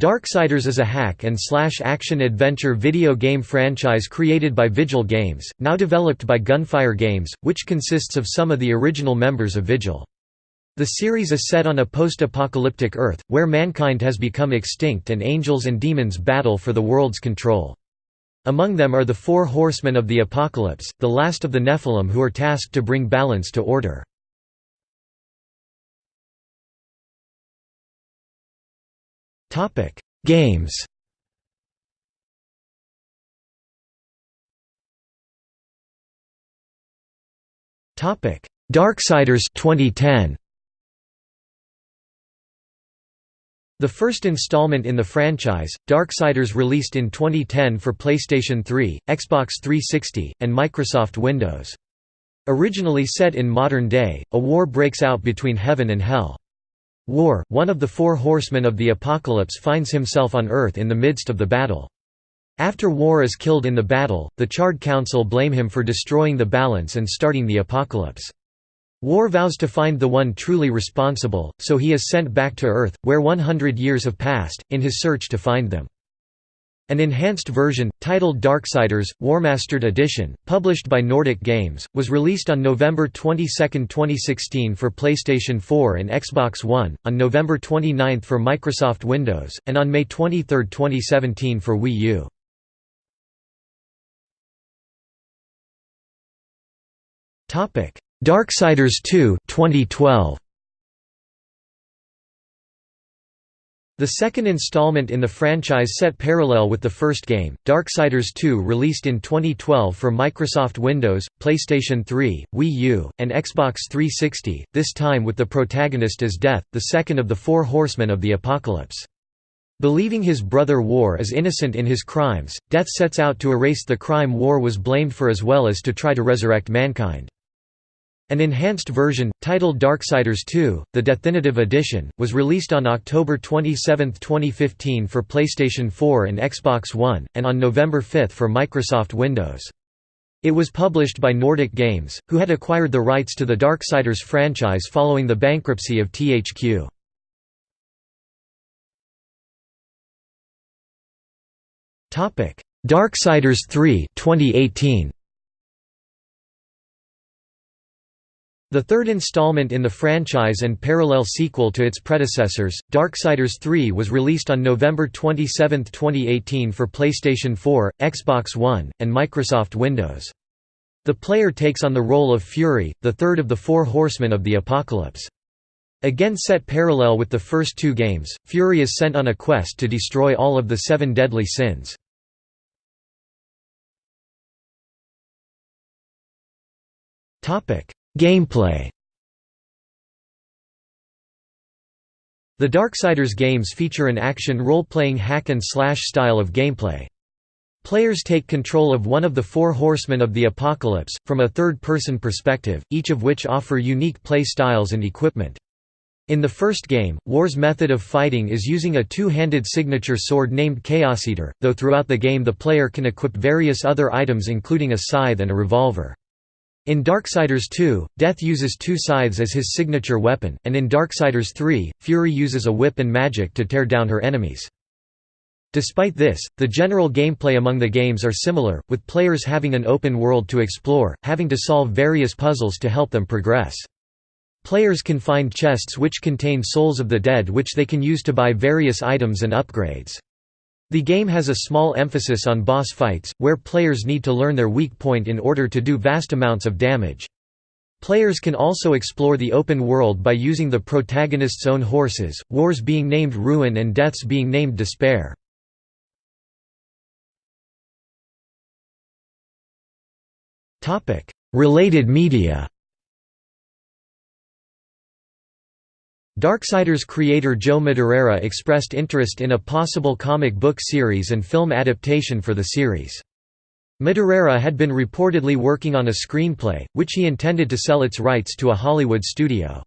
Darksiders is a hack and slash action-adventure video game franchise created by Vigil Games, now developed by Gunfire Games, which consists of some of the original members of Vigil. The series is set on a post-apocalyptic Earth, where mankind has become extinct and angels and demons battle for the world's control. Among them are the Four Horsemen of the Apocalypse, the last of the Nephilim who are tasked to bring balance to order. Games Topic: Darksiders 2010 The first installment in the franchise, Darksiders released in 2010 for PlayStation 3, Xbox 360, and Microsoft Windows. Originally set in modern day, a war breaks out between heaven and hell. War, one of the four horsemen of the apocalypse finds himself on Earth in the midst of the battle. After War is killed in the battle, the Charred Council blame him for destroying the balance and starting the apocalypse. War vows to find the one truly responsible, so he is sent back to Earth, where 100 years have passed, in his search to find them. An enhanced version, titled Darksiders, Warmastered Edition, published by Nordic Games, was released on November 22, 2016 for PlayStation 4 and Xbox One, on November 29 for Microsoft Windows, and on May 23, 2017 for Wii U. Darksiders 2 2012. The second installment in the franchise set parallel with the first game, Darksiders 2 released in 2012 for Microsoft Windows, PlayStation 3, Wii U, and Xbox 360, this time with the protagonist as Death, the second of the four horsemen of the apocalypse. Believing his brother War is innocent in his crimes, Death sets out to erase the crime War was blamed for as well as to try to resurrect mankind. An enhanced version, titled Darksiders 2, the Definitive Edition, was released on October 27, 2015 for PlayStation 4 and Xbox One, and on November 5 for Microsoft Windows. It was published by Nordic Games, who had acquired the rights to the Darksiders franchise following the bankruptcy of THQ. Darksiders 3 2018. The third installment in the franchise and parallel sequel to its predecessors, Darksiders 3 was released on November 27, 2018 for PlayStation 4, Xbox One, and Microsoft Windows. The player takes on the role of Fury, the third of the four horsemen of the apocalypse. Again set parallel with the first two games, Fury is sent on a quest to destroy all of the seven deadly sins. Topic Gameplay The Darksiders games feature an action role-playing hack-and-slash style of gameplay. Players take control of one of the four horsemen of the apocalypse, from a third-person perspective, each of which offer unique play styles and equipment. In the first game, War's method of fighting is using a two-handed signature sword named Chaos Eater, though throughout the game the player can equip various other items including a scythe and a revolver. In Darksiders 2, Death uses two scythes as his signature weapon, and in Darksiders 3, Fury uses a whip and magic to tear down her enemies. Despite this, the general gameplay among the games are similar, with players having an open world to explore, having to solve various puzzles to help them progress. Players can find chests which contain souls of the dead which they can use to buy various items and upgrades. The game has a small emphasis on boss fights, where players need to learn their weak point in order to do vast amounts of damage. Players can also explore the open world by using the protagonist's own horses, Wars being named Ruin and Deaths being named Despair. Related media Darksiders creator Joe Madureira expressed interest in a possible comic book series and film adaptation for the series. Madureira had been reportedly working on a screenplay, which he intended to sell its rights to a Hollywood studio.